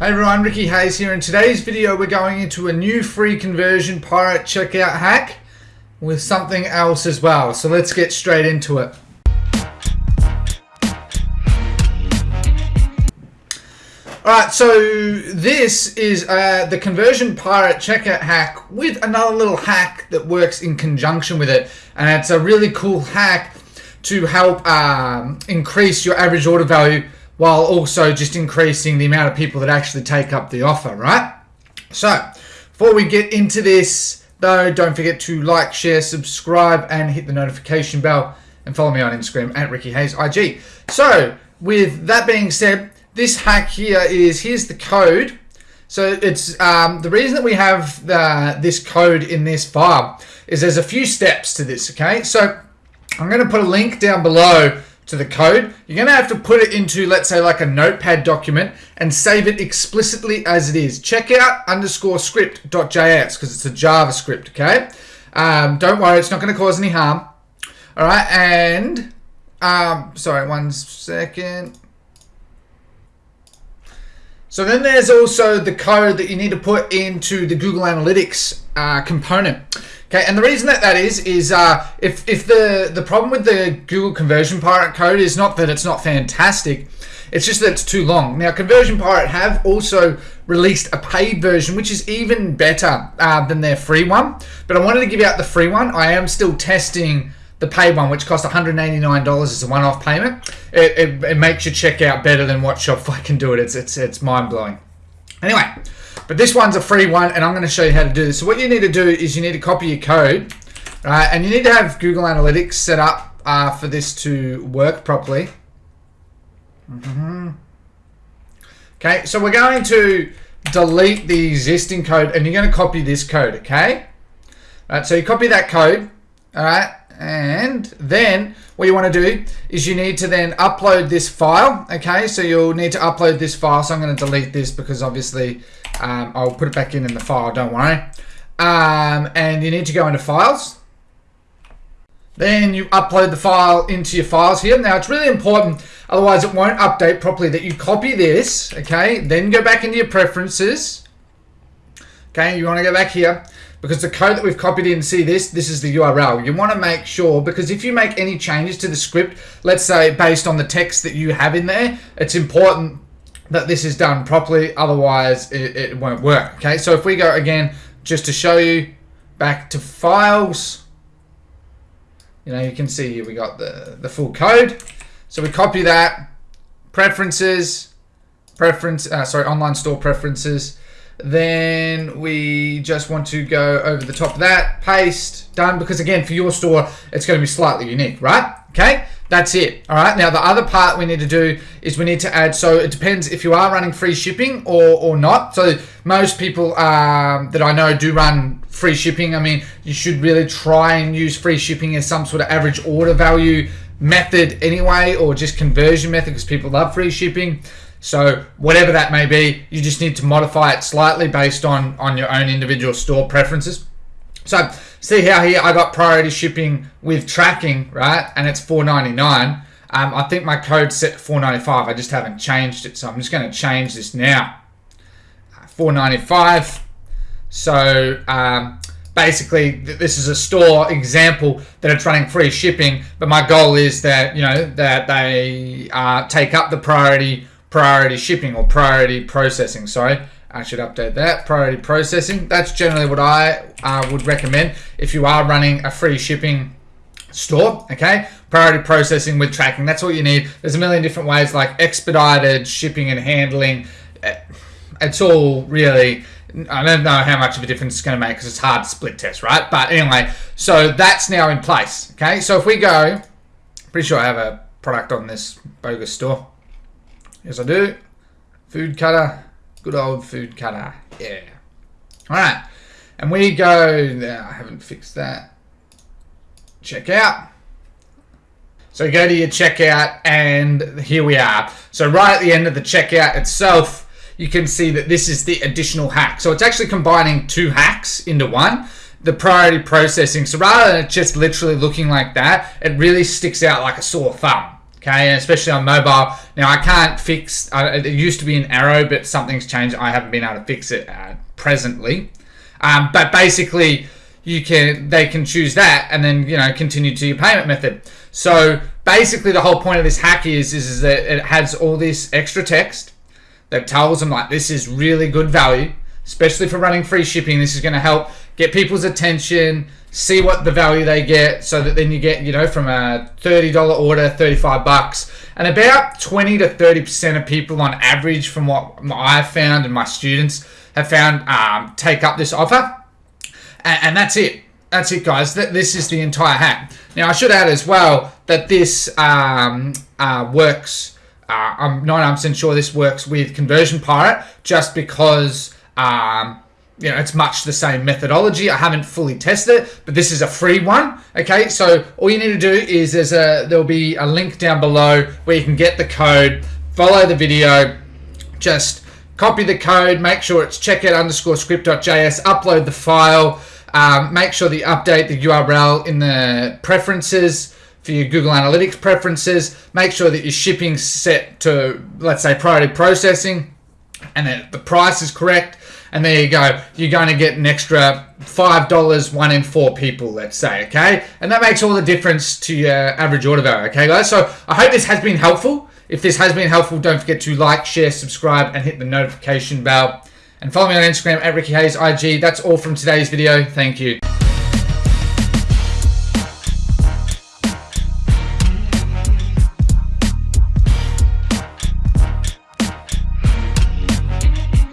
Hey everyone, Ricky Hayes here. In today's video, we're going into a new free conversion pirate checkout hack with something else as well. So let's get straight into it. Alright, so this is uh, the conversion pirate checkout hack with another little hack that works in conjunction with it. And it's a really cool hack to help um, increase your average order value while also just increasing the amount of people that actually take up the offer, right? So, before we get into this, though, don't forget to like, share, subscribe, and hit the notification bell, and follow me on Instagram at Ricky Hayes IG. So, with that being said, this hack here is here's the code. So it's um, the reason that we have the, this code in this file is there's a few steps to this. Okay, so I'm going to put a link down below to the code, you're going to have to put it into, let's say, like a notepad document and save it explicitly as it is. Check out underscore script.js because it's a JavaScript, okay? Um, don't worry, it's not going to cause any harm. All right, and, um, sorry, one second. So then there's also the code that you need to put into the Google Analytics uh, component. Okay, and the reason that that is is uh, if if the the problem with the Google Conversion Pirate code is not that it's not fantastic, it's just that it's too long. Now, Conversion Pirate have also released a paid version, which is even better uh, than their free one. But I wanted to give out the free one. I am still testing the paid one, which costs $189 as a one-off payment. It, it, it makes your checkout better than what Shopify can do it. It's it's it's mind blowing. Anyway. But this one's a free one, and I'm going to show you how to do this. So what you need to do is you need to copy your code, right? And you need to have Google Analytics set up uh, for this to work properly. Mm -hmm. Okay, so we're going to delete the existing code, and you're going to copy this code, okay? All right, so you copy that code, all right? And then what you want to do is you need to then upload this file, okay? So you'll need to upload this file. So I'm going to delete this because obviously um, I'll put it back in in the file, don't worry. Um, and you need to go into files. Then you upload the file into your files here. Now it's really important, otherwise it won't update properly, that you copy this, okay? Then go back into your preferences. Okay, you want to go back here because the code that we've copied in, see this, this is the URL. You want to make sure, because if you make any changes to the script, let's say based on the text that you have in there, it's important that this is done properly, otherwise it, it won't work. Okay, so if we go again, just to show you, back to files, you know, you can see here we got the, the full code. So we copy that, preferences, preference, uh, sorry, online store preferences. Then we just want to go over the top of that, paste, done, because again, for your store, it's going to be slightly unique, right? Okay. That's it. All right. Now, the other part we need to do is we need to add, so it depends if you are running free shipping or, or not. So most people um, that I know do run free shipping. I mean, you should really try and use free shipping as some sort of average order value method anyway, or just conversion method because people love free shipping. So whatever that may be, you just need to modify it slightly based on, on your own individual store preferences. So see how here I got priority shipping with tracking, right? And it's 4.99. Um, I think my code's set to 4.95. I just haven't changed it, so I'm just going to change this now. 4.95. So um, basically, this is a store example that it's running free shipping, but my goal is that you know that they uh, take up the priority priority shipping or priority processing. Sorry. I should update that. Priority processing. That's generally what I uh, would recommend if you are running a free shipping store. Okay. Priority processing with tracking. That's all you need. There's a million different ways like expedited shipping and handling. Eh, it's all really. I don't know how much of a difference it's going to make because it's hard to split test, right? But anyway, so that's now in place. Okay. So if we go, pretty sure I have a product on this bogus store. Yes, I do. Food cutter. Good old food cutter. Yeah. Alright. And we go, now I haven't fixed that. Checkout. So you go to your checkout and here we are. So right at the end of the checkout itself, you can see that this is the additional hack. So it's actually combining two hacks into one. The priority processing. So rather than just literally looking like that, it really sticks out like a sore thumb. Okay, especially on mobile. Now I can't fix. Uh, it used to be an arrow, but something's changed. I haven't been able to fix it uh, presently. Um, but basically, you can they can choose that and then you know continue to your payment method. So basically, the whole point of this hack is is, is that it has all this extra text that tells them like this is really good value, especially for running free shipping. This is going to help get people's attention, see what the value they get, so that then you get you know from a thirty dollar order, thirty five bucks, and about twenty to thirty percent of people on average, from what I've found and my students have found, um, take up this offer, and, and that's it. That's it, guys. That this is the entire hack. Now, I should add as well that this um, uh, works. Uh, I'm 99% sure this works with Conversion Pirate, just because um, you know it's much the same methodology. I haven't fully tested it, but this is a free one. Okay, so all you need to do is there's a there'll be a link down below where you can get the code, follow the video, just copy the code, make sure it's checkout underscore script.js, upload the file. Um, make sure that you update the URL in the preferences for your Google Analytics preferences. Make sure that your shipping set to, let's say, priority processing and that the price is correct. And there you go. You're going to get an extra $5, one in four people, let's say, okay? And that makes all the difference to your average order value, okay, guys? So I hope this has been helpful. If this has been helpful, don't forget to like, share, subscribe, and hit the notification bell. And follow me on Instagram at Ricky Hayes IG. That's all from today's video. Thank you.